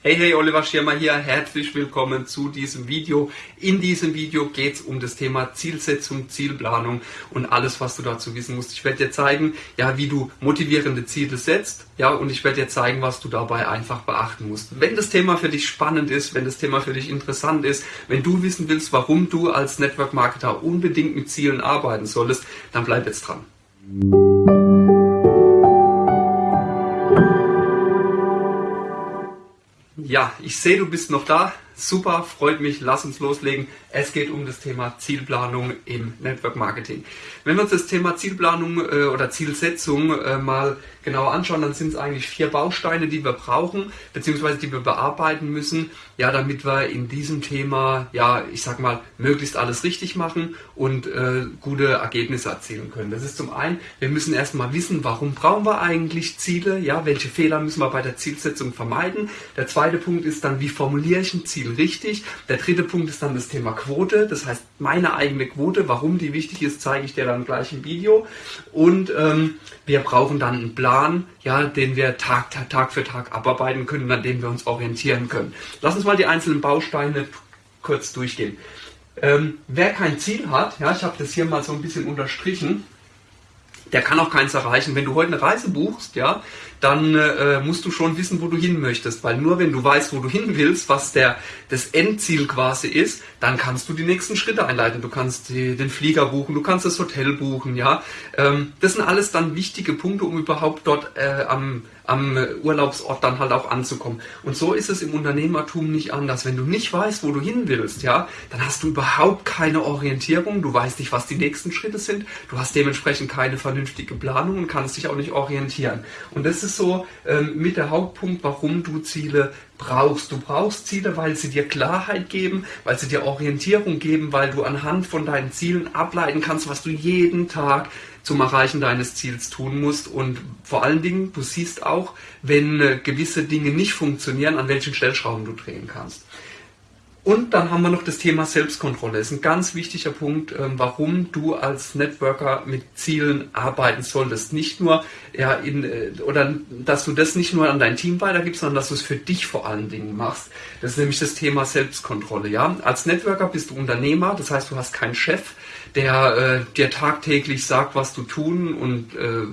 Hey, hey, Oliver Schirmer hier. Herzlich willkommen zu diesem Video. In diesem Video geht es um das Thema Zielsetzung, Zielplanung und alles, was du dazu wissen musst. Ich werde dir zeigen, ja, wie du motivierende Ziele setzt, ja, und ich werde dir zeigen, was du dabei einfach beachten musst. Wenn das Thema für dich spannend ist, wenn das Thema für dich interessant ist, wenn du wissen willst, warum du als Network Marketer unbedingt mit Zielen arbeiten solltest, dann bleib jetzt dran. Ja, ich sehe, du bist noch da. Super, freut mich. Lass uns loslegen. Es geht um das Thema Zielplanung im Network Marketing. Wenn wir uns das Thema Zielplanung äh, oder Zielsetzung äh, mal genauer anschauen, dann sind es eigentlich vier Bausteine, die wir brauchen, beziehungsweise die wir bearbeiten müssen, ja, damit wir in diesem Thema, ja, ich sag mal, möglichst alles richtig machen und äh, gute Ergebnisse erzielen können. Das ist zum einen, wir müssen erstmal wissen, warum brauchen wir eigentlich Ziele, ja, welche Fehler müssen wir bei der Zielsetzung vermeiden. Der zweite Punkt ist dann, wie formuliere ich ein Ziel richtig. Der dritte Punkt ist dann das Thema Quote, das heißt meine eigene Quote, warum die wichtig ist, zeige ich dir dann gleich im Video. Und ähm, wir brauchen dann einen Plan, ja, den wir Tag, Tag für Tag abarbeiten können, an dem wir uns orientieren können. Lass uns mal die einzelnen Bausteine kurz durchgehen. Ähm, wer kein Ziel hat, ja, ich habe das hier mal so ein bisschen unterstrichen, der kann auch keins erreichen. Wenn du heute eine Reise buchst, ja, dann äh, musst du schon wissen, wo du hin möchtest, weil nur wenn du weißt, wo du hin willst, was der das Endziel quasi ist, dann kannst du die nächsten Schritte einleiten. Du kannst die, den Flieger buchen, du kannst das Hotel buchen, ja. Ähm, das sind alles dann wichtige Punkte, um überhaupt dort äh, am am Urlaubsort dann halt auch anzukommen. Und so ist es im Unternehmertum nicht anders. Wenn du nicht weißt, wo du hin willst, ja, dann hast du überhaupt keine Orientierung. Du weißt nicht, was die nächsten Schritte sind. Du hast dementsprechend keine vernünftige Planung und kannst dich auch nicht orientieren. Und das ist so ähm, mit der Hauptpunkt, warum du Ziele brauchst. Du brauchst Ziele, weil sie dir Klarheit geben, weil sie dir Orientierung geben, weil du anhand von deinen Zielen ableiten kannst, was du jeden Tag zum Erreichen deines Ziels tun musst. Und vor allen Dingen, du siehst auch, wenn äh, gewisse Dinge nicht funktionieren, an welchen Stellschrauben du drehen kannst. Und dann haben wir noch das Thema Selbstkontrolle. Das ist ein ganz wichtiger Punkt, ähm, warum du als Networker mit Zielen arbeiten solltest. Nicht nur, ja, in, äh, oder dass du das nicht nur an dein Team weitergibst, sondern dass du es für dich vor allen Dingen machst. Das ist nämlich das Thema Selbstkontrolle. Ja? Als Networker bist du Unternehmer, das heißt, du hast keinen Chef, der äh, dir tagtäglich sagt, was du tun und, äh,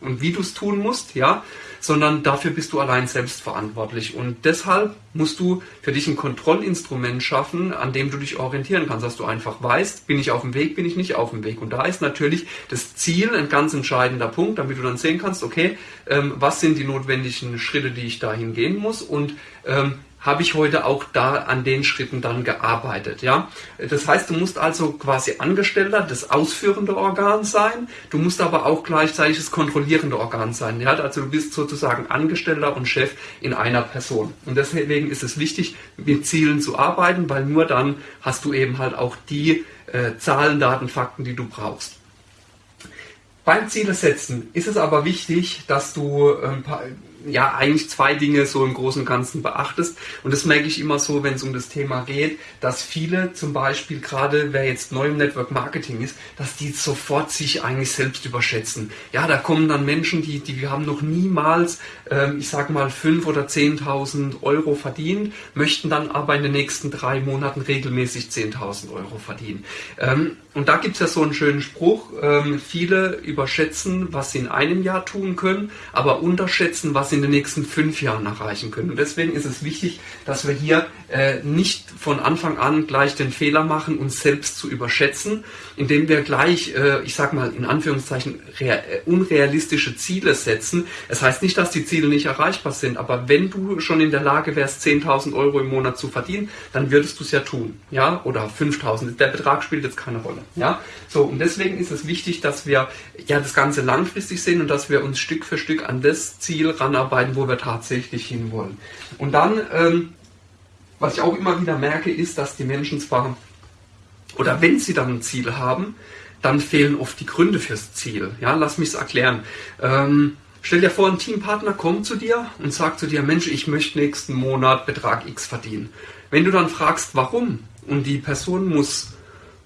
und wie du es tun musst, ja, sondern dafür bist du allein selbst verantwortlich. Und deshalb musst du für dich ein Kontrollinstrument schaffen, an dem du dich orientieren kannst, dass du einfach weißt, bin ich auf dem Weg, bin ich nicht auf dem Weg. Und da ist natürlich das Ziel ein ganz entscheidender Punkt, damit du dann sehen kannst, okay, ähm, was sind die notwendigen Schritte, die ich dahin gehen muss und ähm, habe ich heute auch da an den Schritten dann gearbeitet. Ja? Das heißt, du musst also quasi Angestellter des ausführenden Organs sein, du musst aber auch gleichzeitig das kontrollierende Organ sein. Ja? Also du bist sozusagen Angestellter und Chef in einer Person. Und deswegen ist es wichtig, mit Zielen zu arbeiten, weil nur dann hast du eben halt auch die äh, Zahlen, Daten, Fakten, die du brauchst. Beim Ziele setzen ist es aber wichtig, dass du ein paar, ja eigentlich zwei Dinge so im Großen und Ganzen beachtest. Und das merke ich immer so, wenn es um das Thema geht, dass viele zum Beispiel, gerade wer jetzt neu im Network Marketing ist, dass die sofort sich eigentlich selbst überschätzen. Ja, da kommen dann Menschen, die, die haben noch niemals, ich sag mal, fünf oder zehntausend Euro verdient, möchten dann aber in den nächsten drei Monaten regelmäßig zehntausend Euro verdienen. Ähm, und da gibt es ja so einen schönen Spruch, ähm, viele überschätzen, was sie in einem Jahr tun können, aber unterschätzen, was sie in den nächsten fünf Jahren erreichen können. Und deswegen ist es wichtig, dass wir hier äh, nicht von Anfang an gleich den Fehler machen, uns selbst zu überschätzen, indem wir gleich, äh, ich sag mal in Anführungszeichen, äh, unrealistische Ziele setzen. Es das heißt nicht, dass die Ziele nicht erreichbar sind, aber wenn du schon in der Lage wärst, 10.000 Euro im Monat zu verdienen, dann würdest du es ja tun. Ja, oder 5.000. Der Betrag spielt jetzt keine Rolle. Ja, so und deswegen ist es wichtig, dass wir ja das Ganze langfristig sehen und dass wir uns Stück für Stück an das Ziel ranarbeiten, wo wir tatsächlich hinwollen. Und dann, ähm, was ich auch immer wieder merke, ist, dass die Menschen zwar oder wenn sie dann ein Ziel haben, dann fehlen oft die Gründe fürs Ziel. Ja, lass mich es erklären. Ähm, Stell dir vor, ein Teampartner kommt zu dir und sagt zu dir, Mensch, ich möchte nächsten Monat Betrag X verdienen. Wenn du dann fragst, warum, und die Person muss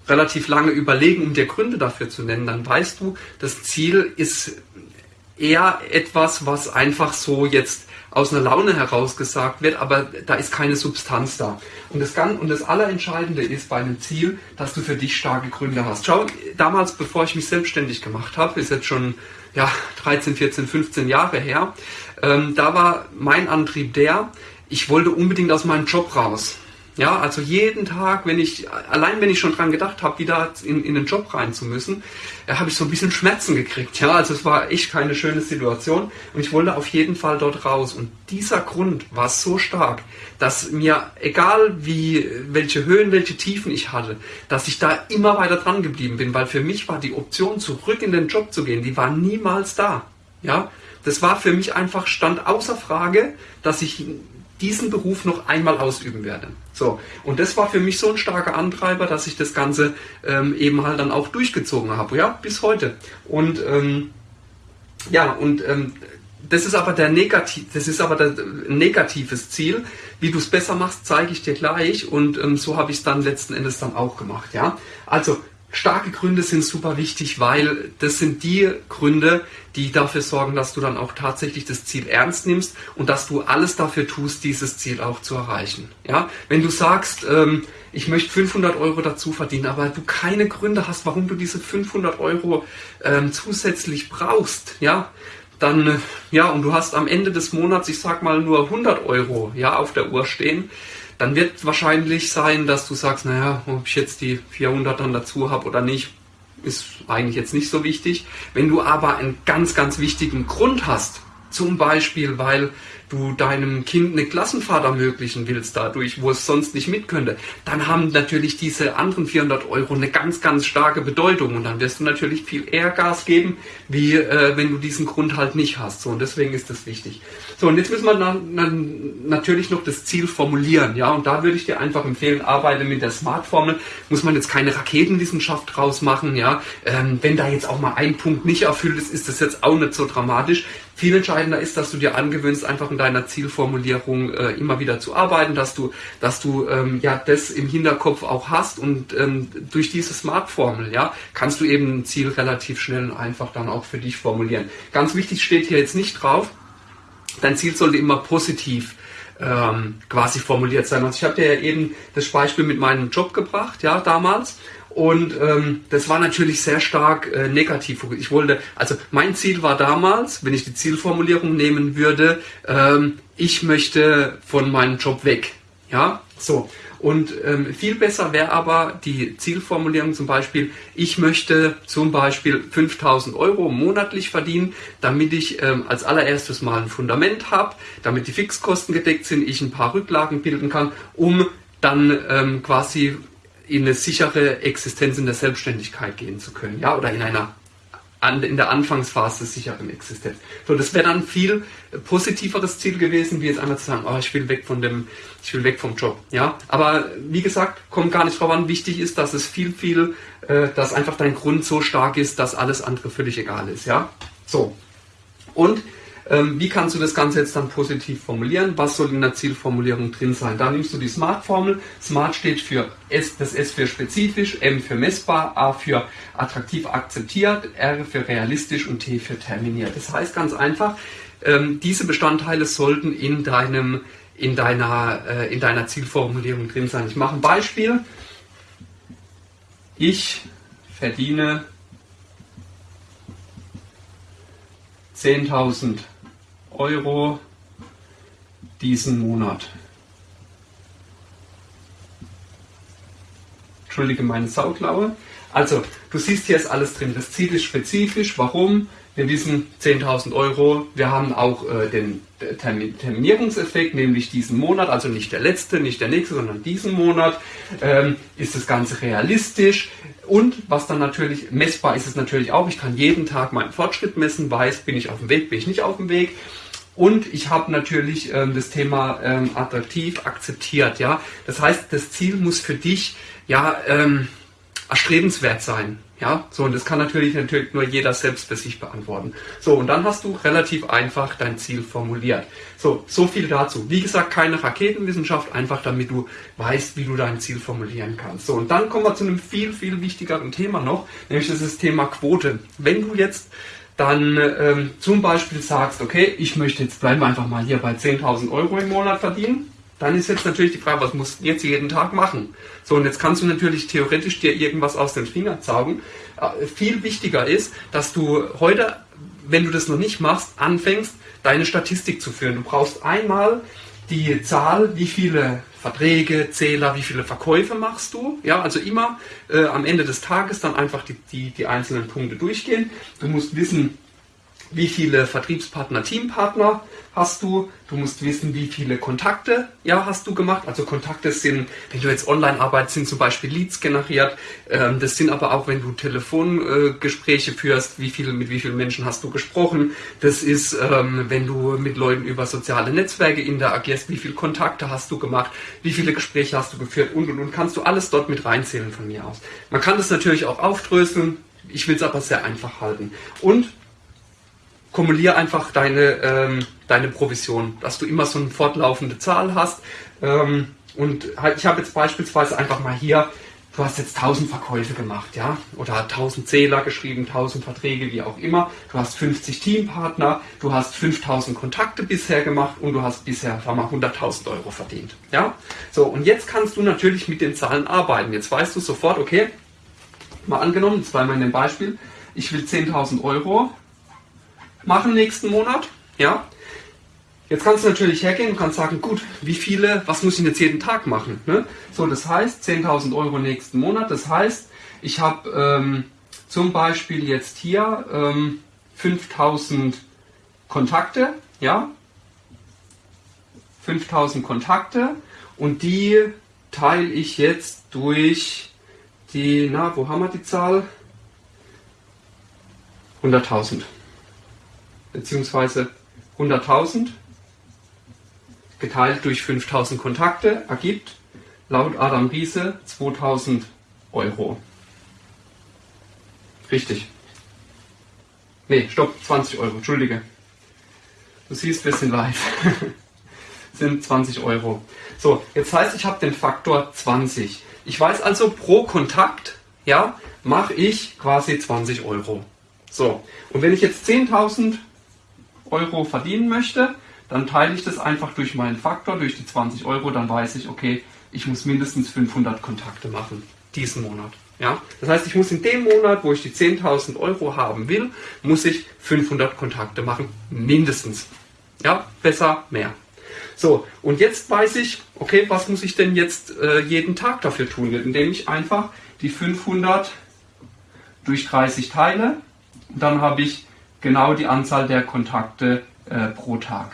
relativ lange überlegen, um dir Gründe dafür zu nennen, dann weißt du, das Ziel ist eher etwas, was einfach so jetzt aus einer Laune heraus gesagt wird, aber da ist keine Substanz da. Und das, kann, und das Allerentscheidende ist bei einem Ziel, dass du für dich starke Gründe hast. Schau, damals, bevor ich mich selbstständig gemacht habe, ist jetzt schon ja, 13, 14, 15 Jahre her, ähm, da war mein Antrieb der, ich wollte unbedingt aus meinem Job raus. Ja, also jeden Tag, wenn ich, allein wenn ich schon dran gedacht habe, wieder in, in den Job rein zu müssen, äh, habe ich so ein bisschen Schmerzen gekriegt. Ja, also es war echt keine schöne Situation und ich wollte auf jeden Fall dort raus. Und dieser Grund war so stark, dass mir, egal wie, welche Höhen, welche Tiefen ich hatte, dass ich da immer weiter dran geblieben bin, weil für mich war die Option, zurück in den Job zu gehen, die war niemals da. Ja, das war für mich einfach, stand außer Frage, dass ich diesen Beruf noch einmal ausüben werde. So, und das war für mich so ein starker Antreiber, dass ich das Ganze ähm, eben halt dann auch durchgezogen habe, ja, bis heute. Und ähm, ja, und ähm, das ist aber der negativ, das ist aber der negatives Ziel. Wie du es besser machst, zeige ich dir gleich und ähm, so habe ich es dann letzten Endes dann auch gemacht, ja. Also starke Gründe sind super wichtig, weil das sind die Gründe, die dafür sorgen, dass du dann auch tatsächlich das Ziel ernst nimmst und dass du alles dafür tust, dieses Ziel auch zu erreichen. Ja, wenn du sagst, ähm, ich möchte 500 Euro dazu verdienen, aber du keine Gründe hast, warum du diese 500 Euro ähm, zusätzlich brauchst, ja, dann, äh, ja, und du hast am Ende des Monats, ich sag mal, nur 100 Euro, ja, auf der Uhr stehen, dann wird wahrscheinlich sein, dass du sagst, naja, ob ich jetzt die 400 dann dazu habe oder nicht, ist eigentlich jetzt nicht so wichtig. Wenn du aber einen ganz, ganz wichtigen Grund hast, zum Beispiel, weil du deinem Kind eine Klassenfahrt ermöglichen willst dadurch, wo es sonst nicht mit könnte, dann haben natürlich diese anderen 400 Euro eine ganz, ganz starke Bedeutung und dann wirst du natürlich viel eher Gas geben, wie äh, wenn du diesen Grund halt nicht hast. So, und deswegen ist das wichtig. So, und jetzt müssen wir dann, dann natürlich noch das Ziel formulieren, ja, und da würde ich dir einfach empfehlen, arbeite mit der Smart-Formel, muss man jetzt keine Raketenwissenschaft draus machen, ja, ähm, wenn da jetzt auch mal ein Punkt nicht erfüllt ist, ist das jetzt auch nicht so dramatisch. Viel entscheidender ist, dass du dir angewöhnst, einfach in deiner Zielformulierung äh, immer wieder zu arbeiten, dass du, dass du ähm, ja das im Hinterkopf auch hast und ähm, durch diese Smart-Formel, ja, kannst du eben ein Ziel relativ schnell und einfach dann auch für dich formulieren. Ganz wichtig steht hier jetzt nicht drauf, dein Ziel sollte immer positiv ähm, quasi formuliert sein. Also ich habe dir ja eben das Beispiel mit meinem Job gebracht, ja, damals. Und ähm, das war natürlich sehr stark äh, negativ. Ich wollte, also mein Ziel war damals, wenn ich die Zielformulierung nehmen würde, ähm, ich möchte von meinem Job weg. Ja, so. Und ähm, viel besser wäre aber die Zielformulierung zum Beispiel, ich möchte zum Beispiel 5000 Euro monatlich verdienen, damit ich ähm, als allererstes mal ein Fundament habe, damit die Fixkosten gedeckt sind, ich ein paar Rücklagen bilden kann, um dann ähm, quasi in eine sichere Existenz in der Selbstständigkeit gehen zu können, ja, oder in einer in der Anfangsphase sicheren Existenz. So, das wäre dann viel positiveres Ziel gewesen, wie jetzt einmal zu sagen, oh, ich will weg von dem, ich will weg vom Job, ja. Aber wie gesagt, kommt gar nicht drauf an. Wichtig ist, dass es viel, viel, äh, dass einfach dein Grund so stark ist, dass alles andere völlig egal ist, ja. So. Und wie kannst du das Ganze jetzt dann positiv formulieren? Was soll in der Zielformulierung drin sein? Da nimmst du die Smart-Formel. Smart steht für S, das S für spezifisch, M für messbar, A für attraktiv akzeptiert, R für realistisch und T für terminiert. Das heißt ganz einfach, ähm, diese Bestandteile sollten in deinem in deiner, äh, in deiner Zielformulierung drin sein. Ich mache ein Beispiel. Ich verdiene 10.000 Euro diesen Monat. Entschuldige meine Sauklaue. Also, du siehst hier ist alles drin. Das Ziel ist spezifisch. Warum? Wir wissen 10.000 Euro. Wir haben auch äh, den Terminierungseffekt, nämlich diesen Monat, also nicht der letzte, nicht der nächste, sondern diesen Monat. Ähm, ist das Ganze realistisch? Und was dann natürlich messbar ist, ist natürlich auch, ich kann jeden Tag meinen Fortschritt messen, weiß, bin ich auf dem Weg, bin ich nicht auf dem Weg. Und ich habe natürlich ähm, das Thema ähm, attraktiv akzeptiert. Ja, das heißt, das Ziel muss für dich ja ähm, erstrebenswert sein. Ja, so und das kann natürlich natürlich nur jeder selbst für sich beantworten. So und dann hast du relativ einfach dein Ziel formuliert. So, so viel dazu. Wie gesagt, keine Raketenwissenschaft, einfach damit du weißt, wie du dein Ziel formulieren kannst. So und dann kommen wir zu einem viel viel wichtigeren Thema noch, nämlich das ist das Thema Quote. Wenn du jetzt dann ähm, zum Beispiel sagst, okay, ich möchte jetzt bleiben wir einfach mal hier bei 10.000 Euro im Monat verdienen, dann ist jetzt natürlich die Frage, was musst du jetzt jeden Tag machen? So, und jetzt kannst du natürlich theoretisch dir irgendwas aus den Fingern saugen. Äh, viel wichtiger ist, dass du heute, wenn du das noch nicht machst, anfängst, deine Statistik zu führen. Du brauchst einmal die Zahl, wie viele Verträge, Zähler, wie viele Verkäufe machst du. Ja, also immer äh, am Ende des Tages dann einfach die, die, die einzelnen Punkte durchgehen. Du musst wissen, wie viele Vertriebspartner, Teampartner hast du. Du musst wissen, wie viele Kontakte ja, hast du gemacht. Also Kontakte sind, wenn du jetzt online arbeitest, sind zum Beispiel Leads generiert. Ähm, das sind aber auch, wenn du Telefongespräche führst, wie viele, mit wie vielen Menschen hast du gesprochen. Das ist, ähm, wenn du mit Leuten über soziale Netzwerke interagierst, wie viele Kontakte hast du gemacht, wie viele Gespräche hast du geführt und und und. Kannst du alles dort mit reinzählen von mir aus. Man kann das natürlich auch aufdröseln. Ich will es aber sehr einfach halten. Und kumuliere einfach deine, ähm, deine Provision, dass du immer so eine fortlaufende Zahl hast. Ähm, und ich habe jetzt beispielsweise einfach mal hier, du hast jetzt 1000 Verkäufe gemacht, ja, oder 1000 Zähler geschrieben, 1000 Verträge, wie auch immer. Du hast 50 Teampartner, du hast 5000 Kontakte bisher gemacht und du hast bisher, wir mal, 100.000 Euro verdient, ja. So, und jetzt kannst du natürlich mit den Zahlen arbeiten. Jetzt weißt du sofort, okay, mal angenommen, zweimal in dem Beispiel, ich will 10.000 Euro machen nächsten Monat. Ja. Jetzt kannst du natürlich hergehen und kannst sagen, gut, wie viele, was muss ich jetzt jeden Tag machen? Ne? So, das heißt 10.000 Euro nächsten Monat. Das heißt, ich habe ähm, zum Beispiel jetzt hier ähm, 5.000 Kontakte, ja, 5.000 Kontakte und die teile ich jetzt durch die, na, wo haben wir die Zahl? 100.000 beziehungsweise 100.000 geteilt durch 5.000 Kontakte ergibt laut Adam Riese 2.000 Euro. Richtig. Nee, stopp, 20 Euro, entschuldige. Du siehst, wir sind live. sind 20 Euro. So, jetzt heißt, ich habe den Faktor 20. Ich weiß also, pro Kontakt, ja, mache ich quasi 20 Euro. So, und wenn ich jetzt 10.000 Euro verdienen möchte, dann teile ich das einfach durch meinen Faktor, durch die 20 Euro, dann weiß ich, okay, ich muss mindestens 500 Kontakte machen, diesen Monat. Ja? Das heißt, ich muss in dem Monat, wo ich die 10.000 Euro haben will, muss ich 500 Kontakte machen, mindestens. Ja, besser mehr. So, und jetzt weiß ich, okay, was muss ich denn jetzt äh, jeden Tag dafür tun, indem ich einfach die 500 durch 30 teile. dann habe ich genau die Anzahl der Kontakte äh, pro Tag.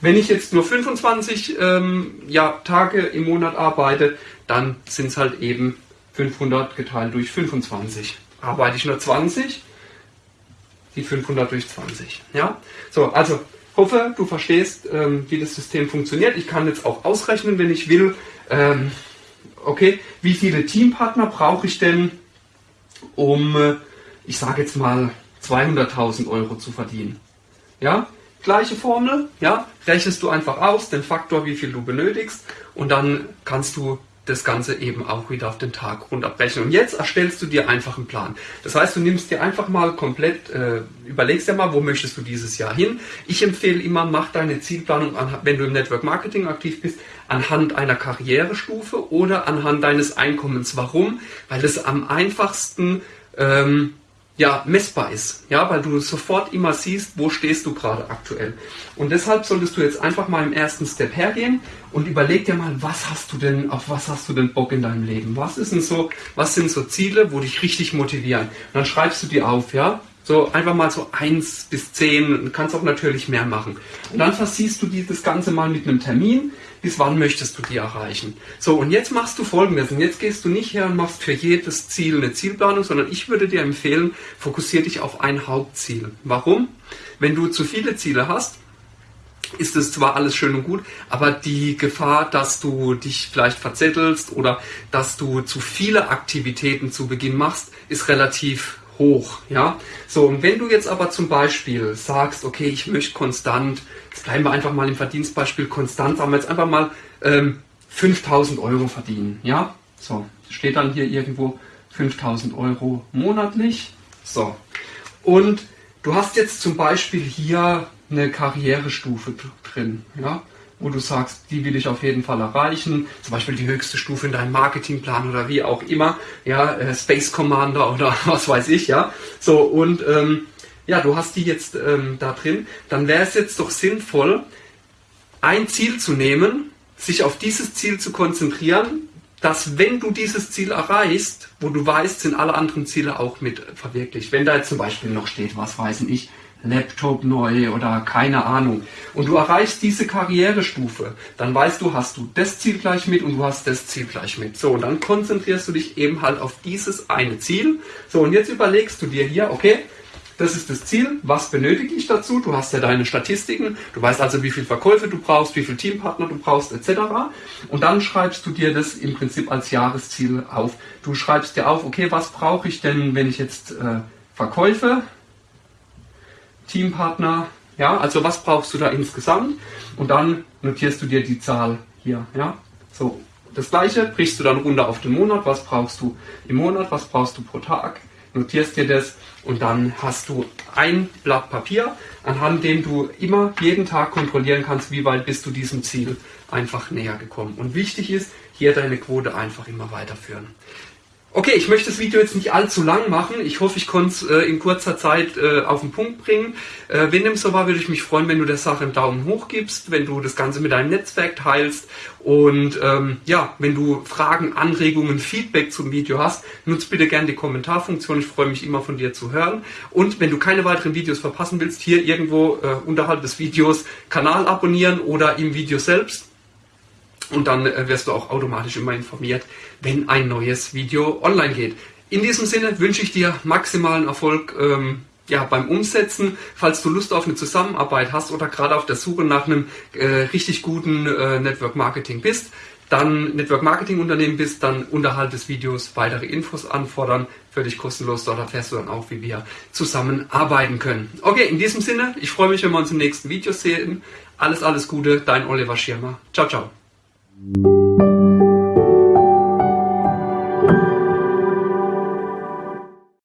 Wenn ich jetzt nur 25 ähm, ja, Tage im Monat arbeite, dann sind es halt eben 500 geteilt durch 25. Arbeite ich nur 20, die 500 durch 20. Ja? So, also hoffe, du verstehst, ähm, wie das System funktioniert. Ich kann jetzt auch ausrechnen, wenn ich will, ähm, okay, wie viele Teampartner brauche ich denn, um äh, ich sage jetzt mal 200.000 Euro zu verdienen. Ja, gleiche Formel, ja, rechnest du einfach aus, den Faktor, wie viel du benötigst und dann kannst du das Ganze eben auch wieder auf den Tag runterbrechen. Und jetzt erstellst du dir einfach einen Plan. Das heißt, du nimmst dir einfach mal komplett, äh, überlegst dir mal, wo möchtest du dieses Jahr hin. Ich empfehle immer, mach deine Zielplanung, an, wenn du im Network Marketing aktiv bist, anhand einer Karrierestufe oder anhand deines Einkommens. Warum? Weil es am einfachsten ähm, ja, messbar ist, ja, weil du sofort immer siehst, wo stehst du gerade aktuell. Und deshalb solltest du jetzt einfach mal im ersten Step hergehen und überleg dir mal, was hast du denn, auf was hast du denn Bock in deinem Leben? Was ist denn so, was sind so Ziele, wo dich richtig motivieren? Und dann schreibst du die auf, ja, so einfach mal so eins bis zehn, kannst auch natürlich mehr machen. Und dann versiehst du die, das Ganze mal mit einem Termin, bis wann möchtest du die erreichen. So, und jetzt machst du folgendes. Und jetzt gehst du nicht her und machst für jedes Ziel eine Zielplanung, sondern ich würde dir empfehlen, fokussiere dich auf ein Hauptziel. Warum? Wenn du zu viele Ziele hast, ist es zwar alles schön und gut, aber die Gefahr, dass du dich vielleicht verzettelst oder dass du zu viele Aktivitäten zu Beginn machst, ist relativ hoch. Ja? So, und wenn du jetzt aber zum Beispiel sagst, okay, ich möchte konstant, jetzt bleiben wir einfach mal im Verdienstbeispiel konstant, sagen wir jetzt einfach mal ähm, 5000 Euro verdienen. Ja? So, steht dann hier irgendwo 5000 Euro monatlich. So. Und du hast jetzt zum Beispiel hier eine Karrierestufe drin, ja, wo du sagst, die will ich auf jeden Fall erreichen, zum Beispiel die höchste Stufe in deinem Marketingplan oder wie auch immer, ja, äh, Space Commander oder was weiß ich, ja, so und ähm, ja, du hast die jetzt ähm, da drin, dann wäre es jetzt doch sinnvoll, ein Ziel zu nehmen, sich auf dieses Ziel zu konzentrieren, dass wenn du dieses Ziel erreichst, wo du weißt, sind alle anderen Ziele auch mit verwirklicht. Wenn da jetzt zum Beispiel noch steht, was weiß ich, Laptop neu oder keine Ahnung, und du erreichst diese Karrierestufe, dann weißt du, hast du das Ziel gleich mit und du hast das Ziel gleich mit. So, und dann konzentrierst du dich eben halt auf dieses eine Ziel. So, und jetzt überlegst du dir hier, okay, das ist das Ziel. Was benötige ich dazu? Du hast ja deine Statistiken. Du weißt also, wie viele Verkäufe du brauchst, wie viele Teampartner du brauchst, etc. Und dann schreibst du dir das im Prinzip als Jahresziel auf. Du schreibst dir auf, okay, was brauche ich denn, wenn ich jetzt äh, Verkäufe, Teampartner, ja, also was brauchst du da insgesamt? Und dann notierst du dir die Zahl hier, ja. So, das gleiche brichst du dann runter auf den Monat. Was brauchst du im Monat? Was brauchst du pro Tag? notierst dir das und dann hast du ein Blatt Papier, anhand dem du immer jeden Tag kontrollieren kannst, wie weit bist du diesem Ziel einfach näher gekommen. Und wichtig ist, hier deine Quote einfach immer weiterführen. Okay, ich möchte das Video jetzt nicht allzu lang machen. Ich hoffe, ich konnte es äh, in kurzer Zeit äh, auf den Punkt bringen. Äh, wenn dem so war, würde ich mich freuen, wenn du der Sache einen Daumen hoch gibst, wenn du das Ganze mit deinem Netzwerk teilst und ähm, ja, wenn du Fragen, Anregungen, Feedback zum Video hast, nutzt bitte gerne die Kommentarfunktion. Ich freue mich immer von dir zu hören. Und wenn du keine weiteren Videos verpassen willst, hier irgendwo äh, unterhalb des Videos Kanal abonnieren oder im Video selbst und dann äh, wirst du auch automatisch immer informiert, wenn ein neues Video online geht. In diesem Sinne wünsche ich dir maximalen Erfolg ähm, ja, beim Umsetzen. Falls du Lust auf eine Zusammenarbeit hast oder gerade auf der Suche nach einem äh, richtig guten äh, Network Marketing bist, dann Network Marketing Unternehmen bist, dann unterhalb des Videos weitere Infos anfordern, völlig kostenlos. Dort erfährst du dann auch, wie wir zusammenarbeiten können. Okay, in diesem Sinne, ich freue mich, wenn wir uns im nächsten Video sehen. Alles, alles Gute, dein Oliver Schirmer. Ciao, ciao. Thank you.